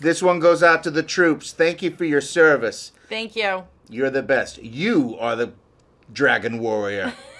This one goes out to the troops. Thank you for your service. Thank you. You're the best. You are the dragon warrior.